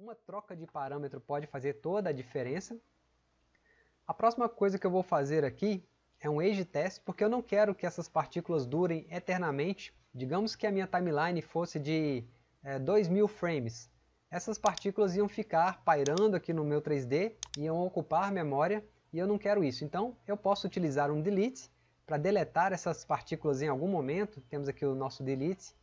uma troca de parâmetro pode fazer toda a diferença. A próxima coisa que eu vou fazer aqui é um age test, porque eu não quero que essas partículas durem eternamente. Digamos que a minha timeline fosse de é, 2000 frames. Essas partículas iam ficar pairando aqui no meu 3D, iam ocupar memória, e eu não quero isso. Então eu posso utilizar um delete para deletar essas partículas em algum momento. Temos aqui o nosso delete,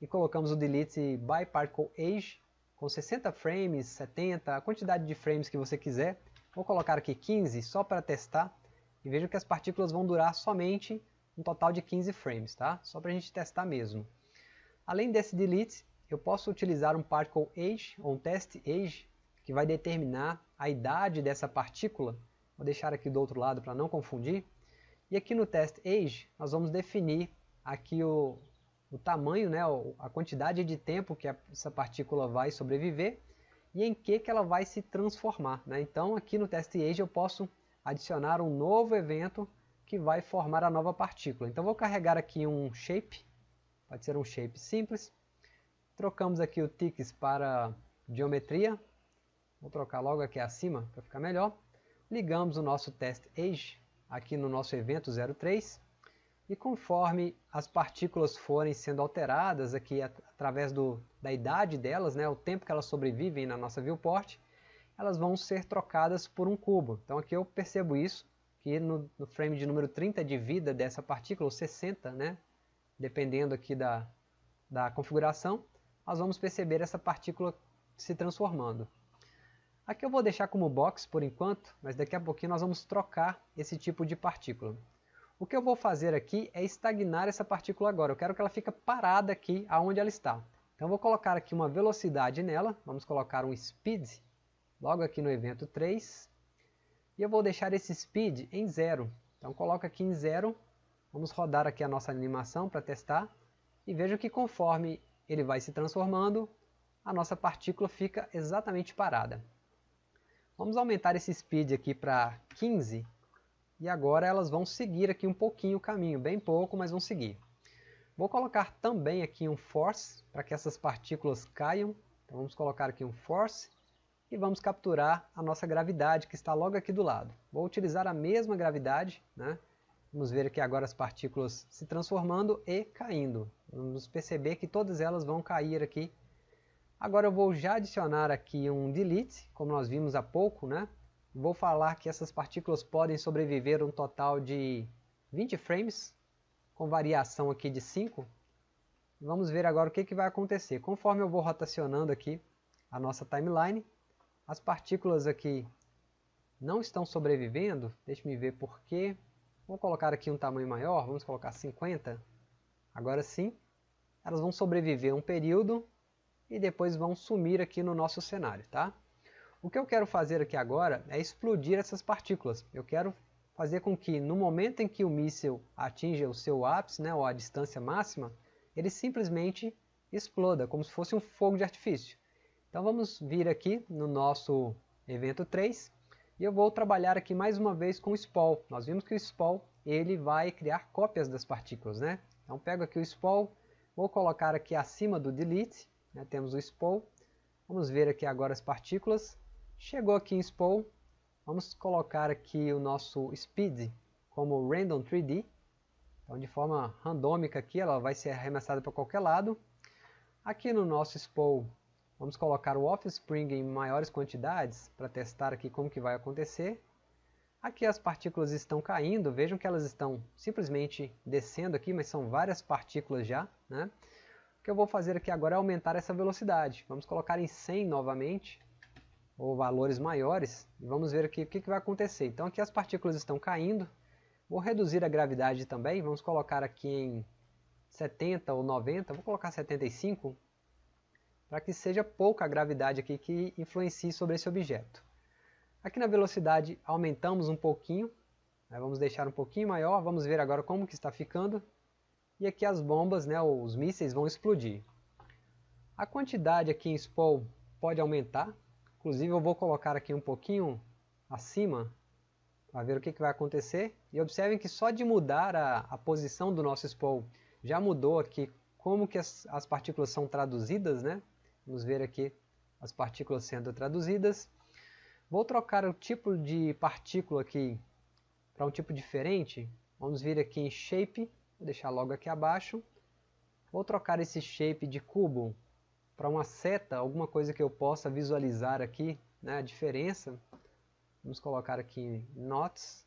e colocamos o delete by particle age, com 60 frames, 70, a quantidade de frames que você quiser. Vou colocar aqui 15 só para testar e veja que as partículas vão durar somente um total de 15 frames, tá? Só para a gente testar mesmo. Além desse delete, eu posso utilizar um particle age ou um test age que vai determinar a idade dessa partícula. Vou deixar aqui do outro lado para não confundir. E aqui no test age nós vamos definir aqui o, o tamanho, né, a quantidade de tempo que essa partícula vai sobreviver e em que, que ela vai se transformar. Né? Então aqui no test age eu posso adicionar um novo evento que vai formar a nova partícula. Então vou carregar aqui um shape, pode ser um shape simples. Trocamos aqui o ticks para geometria. Vou trocar logo aqui acima para ficar melhor. Ligamos o nosso test age aqui no nosso evento 03 e conforme as partículas forem sendo alteradas aqui através do, da idade delas, né, o tempo que elas sobrevivem na nossa viewport, elas vão ser trocadas por um cubo. Então aqui eu percebo isso, que no, no frame de número 30 de vida dessa partícula, ou 60, né, dependendo aqui da, da configuração, nós vamos perceber essa partícula se transformando. Aqui eu vou deixar como box por enquanto, mas daqui a pouquinho nós vamos trocar esse tipo de partícula. O que eu vou fazer aqui é estagnar essa partícula agora. Eu quero que ela fique parada aqui aonde ela está. Então eu vou colocar aqui uma velocidade nela. Vamos colocar um speed logo aqui no evento 3. E eu vou deixar esse speed em zero. Então coloca aqui em zero. Vamos rodar aqui a nossa animação para testar. E veja que conforme ele vai se transformando, a nossa partícula fica exatamente parada. Vamos aumentar esse speed aqui para 15 e agora elas vão seguir aqui um pouquinho o caminho, bem pouco, mas vão seguir. Vou colocar também aqui um force, para que essas partículas caiam. Então vamos colocar aqui um force e vamos capturar a nossa gravidade que está logo aqui do lado. Vou utilizar a mesma gravidade, né? Vamos ver aqui agora as partículas se transformando e caindo. Vamos perceber que todas elas vão cair aqui. Agora eu vou já adicionar aqui um delete, como nós vimos há pouco, né? Vou falar que essas partículas podem sobreviver um total de 20 frames, com variação aqui de 5. Vamos ver agora o que, que vai acontecer. Conforme eu vou rotacionando aqui a nossa timeline, as partículas aqui não estão sobrevivendo. Deixe-me ver por quê. Vou colocar aqui um tamanho maior, vamos colocar 50. Agora sim, elas vão sobreviver um período e depois vão sumir aqui no nosso cenário, tá? O que eu quero fazer aqui agora é explodir essas partículas. Eu quero fazer com que no momento em que o míssil atinja o seu ápice, né, ou a distância máxima, ele simplesmente exploda, como se fosse um fogo de artifício. Então vamos vir aqui no nosso evento 3 e eu vou trabalhar aqui mais uma vez com o SPOL. Nós vimos que o SPOL ele vai criar cópias das partículas. Né? Então pego aqui o SPOL, vou colocar aqui acima do delete, né, temos o SPOL. Vamos ver aqui agora as partículas. Chegou aqui em Spool, vamos colocar aqui o nosso speed como random 3D. Então de forma randômica aqui, ela vai ser arremessada para qualquer lado. Aqui no nosso spool, vamos colocar o offspring em maiores quantidades para testar aqui como que vai acontecer. Aqui as partículas estão caindo, vejam que elas estão simplesmente descendo aqui, mas são várias partículas já. Né? O que eu vou fazer aqui agora é aumentar essa velocidade. Vamos colocar em 100 novamente ou valores maiores, vamos ver aqui o que, que vai acontecer. Então aqui as partículas estão caindo, vou reduzir a gravidade também, vamos colocar aqui em 70 ou 90, vou colocar 75, para que seja pouca a gravidade aqui que influencie sobre esse objeto. Aqui na velocidade aumentamos um pouquinho, né, vamos deixar um pouquinho maior, vamos ver agora como que está ficando, e aqui as bombas, né, os mísseis vão explodir. A quantidade aqui em spool pode aumentar, Inclusive eu vou colocar aqui um pouquinho acima para ver o que, que, vai acontecer. E observem que só de mudar a, a posição do nosso spool já mudou aqui como que as, as, partículas são traduzidas, né? Vamos ver aqui as partículas sendo traduzidas. Vou trocar o tipo de partícula aqui para um tipo diferente. Vamos vir aqui em Shape, vou deixar logo aqui abaixo. Vou trocar esse Shape de cubo para uma seta, alguma coisa que eu possa visualizar aqui, né, a diferença. Vamos colocar aqui Knots,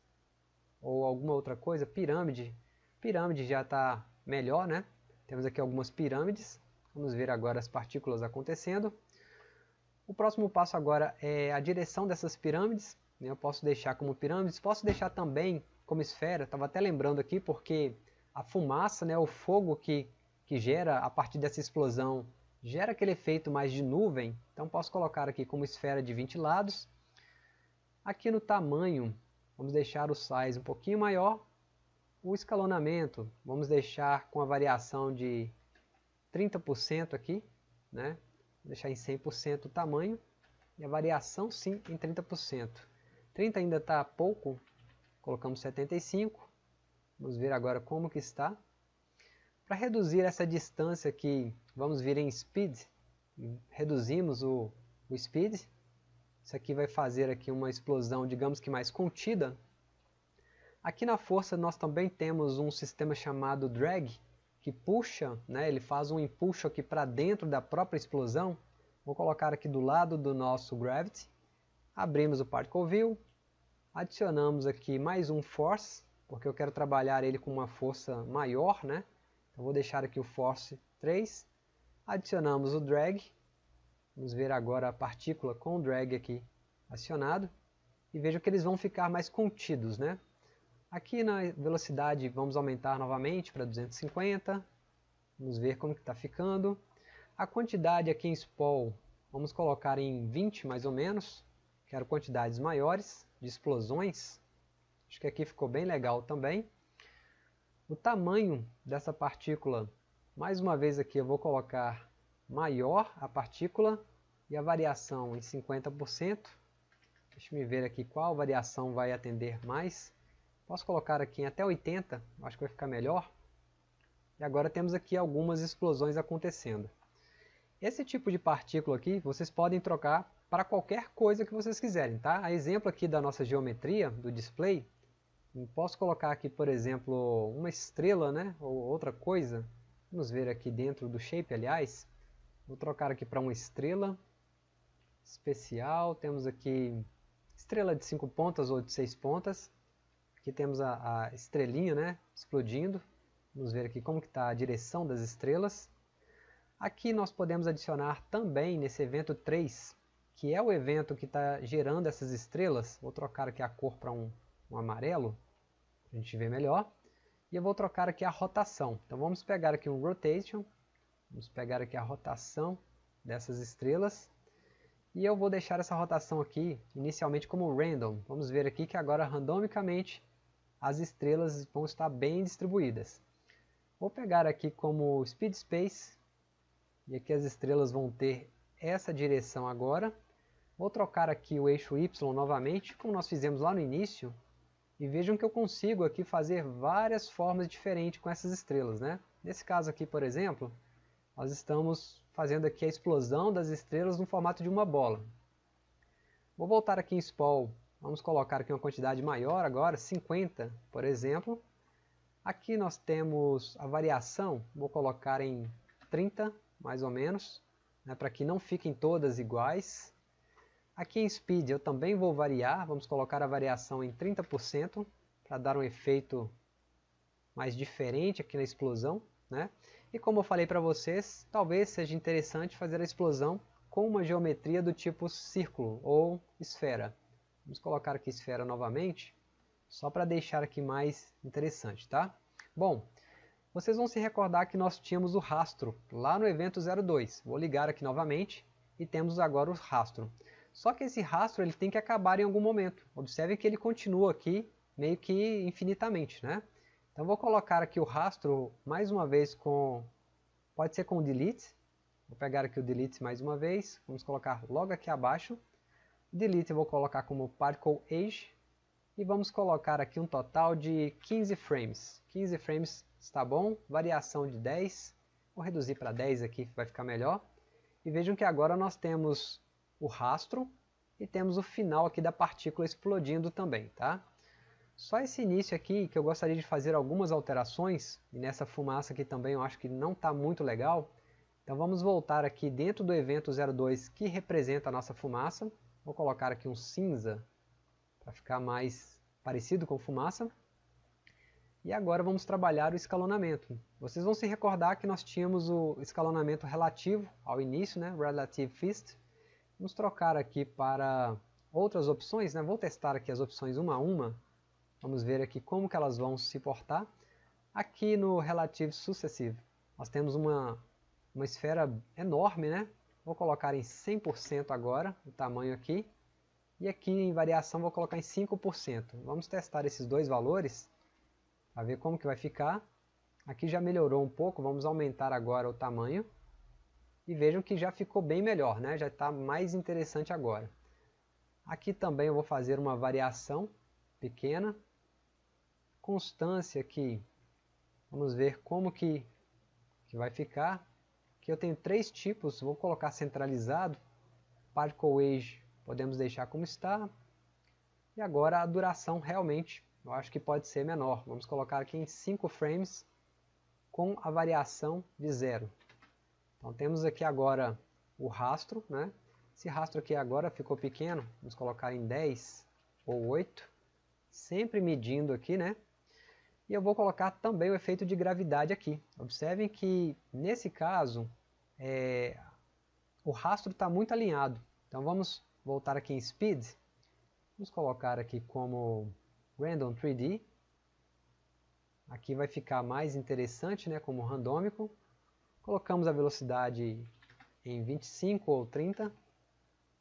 ou alguma outra coisa, pirâmide. Pirâmide já está melhor, né? Temos aqui algumas pirâmides. Vamos ver agora as partículas acontecendo. O próximo passo agora é a direção dessas pirâmides. Né? Eu posso deixar como pirâmides, posso deixar também como esfera. Estava até lembrando aqui porque a fumaça, né, o fogo que, que gera a partir dessa explosão, gera aquele efeito mais de nuvem. Então posso colocar aqui como esfera de 20 lados. Aqui no tamanho, vamos deixar o size um pouquinho maior. O escalonamento, vamos deixar com a variação de 30% aqui, né? Vou deixar em 100% o tamanho e a variação sim em 30%. 30 ainda está pouco, colocamos 75. Vamos ver agora como que está. Para reduzir essa distância aqui, vamos vir em Speed, reduzimos o, o Speed. Isso aqui vai fazer aqui uma explosão, digamos que mais contida. Aqui na força nós também temos um sistema chamado Drag, que puxa, né, ele faz um impulso aqui para dentro da própria explosão. Vou colocar aqui do lado do nosso Gravity. Abrimos o Particle View. Adicionamos aqui mais um Force, porque eu quero trabalhar ele com uma força maior. Né? Então vou deixar aqui o Force 3. Adicionamos o Drag. Vamos ver agora a partícula com o Drag aqui acionado. E veja que eles vão ficar mais contidos. Né? Aqui na velocidade vamos aumentar novamente para 250. Vamos ver como está ficando. A quantidade aqui em SPOL vamos colocar em 20 mais ou menos. Quero quantidades maiores de explosões. Acho que aqui ficou bem legal também. O tamanho dessa partícula, mais uma vez aqui eu vou colocar maior a partícula e a variação em 50%. Deixa eu ver aqui qual variação vai atender mais. Posso colocar aqui em até 80, acho que vai ficar melhor. E agora temos aqui algumas explosões acontecendo. Esse tipo de partícula aqui, vocês podem trocar para qualquer coisa que vocês quiserem, tá? A exemplo aqui da nossa geometria, do display, posso colocar aqui, por exemplo, uma estrela, né? Ou outra coisa. Vamos ver aqui dentro do shape, aliás. Vou trocar aqui para uma estrela especial. Temos aqui estrela de 5 pontas ou de 6 pontas. Aqui temos a, a estrelinha né, explodindo. Vamos ver aqui como está a direção das estrelas. Aqui nós podemos adicionar também nesse evento 3, que é o evento que está gerando essas estrelas. Vou trocar aqui a cor para um, um amarelo, a gente ver melhor. E eu vou trocar aqui a rotação. Então vamos pegar aqui um Rotation, vamos pegar aqui a rotação dessas estrelas. E eu vou deixar essa rotação aqui inicialmente como random. Vamos ver aqui que agora randomicamente as estrelas vão estar bem distribuídas. Vou pegar aqui como Speed Space, e aqui as estrelas vão ter essa direção agora. Vou trocar aqui o eixo Y novamente, como nós fizemos lá no início, e vejam que eu consigo aqui fazer várias formas diferentes com essas estrelas. Né? Nesse caso aqui, por exemplo, nós estamos fazendo aqui a explosão das estrelas no formato de uma bola. Vou voltar aqui em Spall Vamos colocar aqui uma quantidade maior agora, 50, por exemplo. Aqui nós temos a variação, vou colocar em 30, mais ou menos, né, para que não fiquem todas iguais. Aqui em Speed eu também vou variar, vamos colocar a variação em 30%, para dar um efeito mais diferente aqui na explosão. Né? E como eu falei para vocês, talvez seja interessante fazer a explosão com uma geometria do tipo círculo ou esfera. Vamos colocar aqui esfera novamente, só para deixar aqui mais interessante, tá? Bom, vocês vão se recordar que nós tínhamos o rastro lá no evento 02. Vou ligar aqui novamente e temos agora o rastro. Só que esse rastro ele tem que acabar em algum momento. Observe que ele continua aqui meio que infinitamente, né? Então vou colocar aqui o rastro mais uma vez com... Pode ser com delete. Vou pegar aqui o delete mais uma vez. Vamos colocar logo aqui abaixo. Delete eu vou colocar como Particle Age. E vamos colocar aqui um total de 15 frames. 15 frames está bom. Variação de 10. Vou reduzir para 10 aqui, vai ficar melhor. E vejam que agora nós temos o rastro e temos o final aqui da partícula explodindo também, tá? Só esse início aqui que eu gostaria de fazer algumas alterações, e nessa fumaça aqui também eu acho que não está muito legal. Então vamos voltar aqui dentro do evento 02 que representa a nossa fumaça. Vou colocar aqui um cinza para ficar mais parecido com fumaça. E agora vamos trabalhar o escalonamento. Vocês vão se recordar que nós tínhamos o escalonamento relativo ao início, né? Relative Fist. Vamos trocar aqui para outras opções, né? Vou testar aqui as opções uma a uma. Vamos ver aqui como que elas vão se portar. Aqui no Relative Successive, nós temos uma, uma esfera enorme, né? Vou colocar em 100% agora, o tamanho aqui. E aqui em variação vou colocar em 5%. Vamos testar esses dois valores para ver como que vai ficar. Aqui já melhorou um pouco, vamos aumentar agora o tamanho. E vejam que já ficou bem melhor, né? já está mais interessante agora. Aqui também eu vou fazer uma variação pequena. Constância aqui, vamos ver como que, que vai ficar. Aqui eu tenho três tipos, vou colocar centralizado. Particle Age podemos deixar como está. E agora a duração realmente eu acho que pode ser menor. Vamos colocar aqui em 5 frames com a variação de zero. Então temos aqui agora o rastro, né? Esse rastro aqui agora ficou pequeno, vamos colocar em 10 ou 8, sempre medindo aqui, né? E eu vou colocar também o efeito de gravidade aqui. Observem que nesse caso é, o rastro está muito alinhado. Então vamos voltar aqui em Speed, vamos colocar aqui como Random 3D. Aqui vai ficar mais interessante, né, como randômico. Colocamos a velocidade em 25 ou 30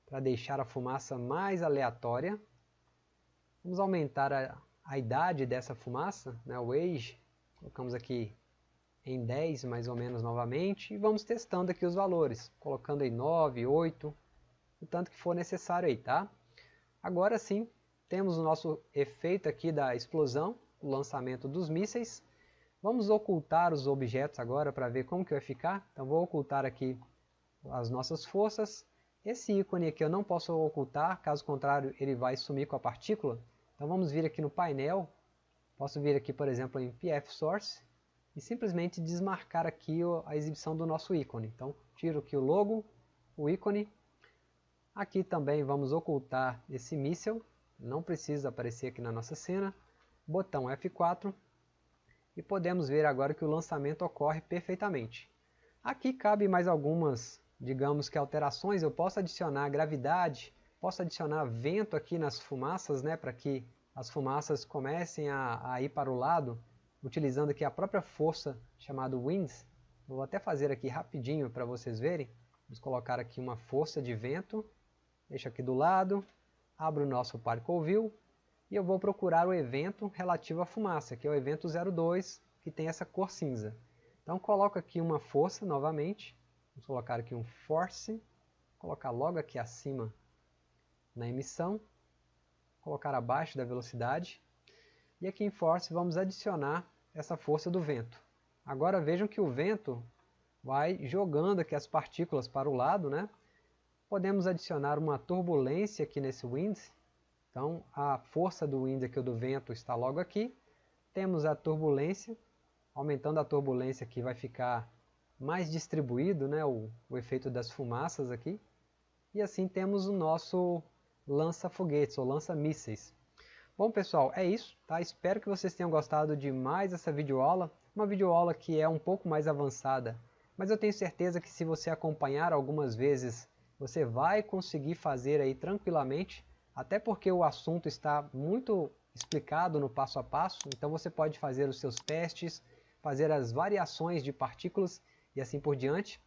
para deixar a fumaça mais aleatória. Vamos aumentar a, a idade dessa fumaça, né, o age. Colocamos aqui em 10 mais ou menos novamente e vamos testando aqui os valores, colocando em 9, 8, o tanto que for necessário aí, tá? Agora sim, temos o nosso efeito aqui da explosão, o lançamento dos mísseis. Vamos ocultar os objetos agora para ver como que vai ficar. Então vou ocultar aqui as nossas forças. Esse ícone aqui eu não posso ocultar, caso contrário ele vai sumir com a partícula. Então vamos vir aqui no painel, posso vir aqui por exemplo em PF Source e simplesmente desmarcar aqui a exibição do nosso ícone. Então tiro aqui o logo, o ícone. Aqui também vamos ocultar esse míssil não precisa aparecer aqui na nossa cena, botão F4 e podemos ver agora que o lançamento ocorre perfeitamente. Aqui cabe mais algumas, digamos que alterações, eu posso adicionar gravidade, posso adicionar vento aqui nas fumaças, né, para que as fumaças comecem a, a ir para o lado, utilizando aqui a própria força chamada Winds. vou até fazer aqui rapidinho para vocês verem. Vamos colocar aqui uma força de vento, deixa aqui do lado, abro o nosso Particle View e eu vou procurar o evento relativo à fumaça, que é o evento 02, que tem essa cor cinza. Então coloco aqui uma força novamente, vamos colocar aqui um Force, colocar logo aqui acima na emissão, colocar abaixo da velocidade, e aqui em Force vamos adicionar essa força do vento. Agora vejam que o vento vai jogando aqui as partículas para o lado, né? Podemos adicionar uma turbulência aqui nesse wind. Então a força do wind aqui do vento está logo aqui. Temos a turbulência. Aumentando a turbulência aqui vai ficar mais distribuído né, o, o efeito das fumaças aqui. E assim temos o nosso lança-foguetes ou lança-mísseis. Bom pessoal, é isso. Tá? Espero que vocês tenham gostado de mais essa videoaula. Uma videoaula que é um pouco mais avançada. Mas eu tenho certeza que se você acompanhar algumas vezes você vai conseguir fazer aí tranquilamente, até porque o assunto está muito explicado no passo a passo, então você pode fazer os seus testes, fazer as variações de partículas e assim por diante.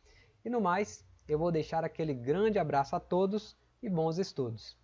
E no mais, eu vou deixar aquele grande abraço a todos e bons estudos.